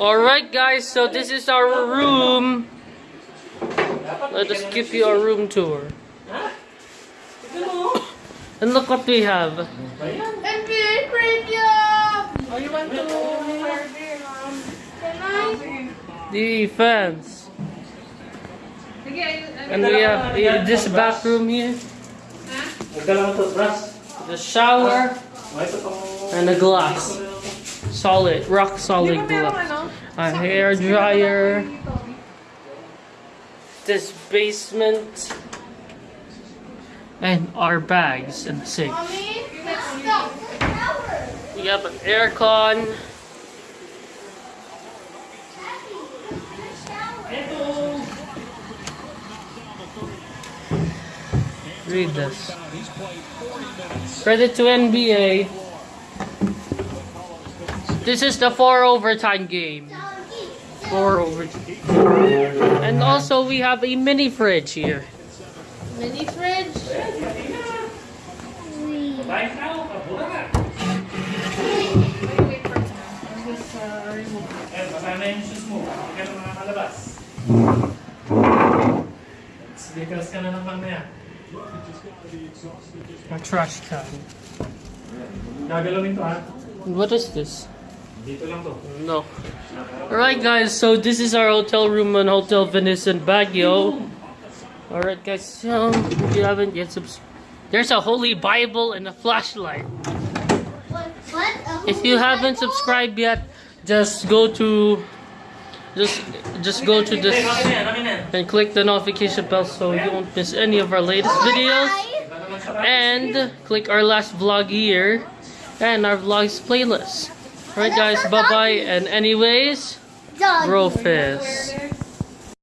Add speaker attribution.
Speaker 1: Alright guys, so this is our room. Let us give you a room tour. And look what we have.
Speaker 2: NBA Premium! Oh, you want to... I?
Speaker 1: Defense. And we have uh, this bathroom here. The shower. And a glass. Solid, rock solid glass. A hair dryer. This basement. And our bags and sink.
Speaker 2: Mommy.
Speaker 1: We have an aircon. Read this. Credit to NBA. This is the four overtime game. Four overtime. And also we have a mini fridge here.
Speaker 2: Mini fridge.
Speaker 3: Kain ka, kabura ka. Basa na yung shoes mo. Hindi ka na makakalabas. Sneakers ka naman na.
Speaker 1: A trash can.
Speaker 3: Gagalawin to ha.
Speaker 1: What is this? No. Alright guys, so this is our hotel room on Hotel Venice in Baguio. Alright guys, so if you haven't yet subs- There's a holy Bible and a flashlight. If you haven't subscribed yet, just go to just just go to this and click the notification bell so you won't miss any of our latest videos. And click our last vlog here and our vlogs playlist. Alright guys, bye bye and anyways, bro fist.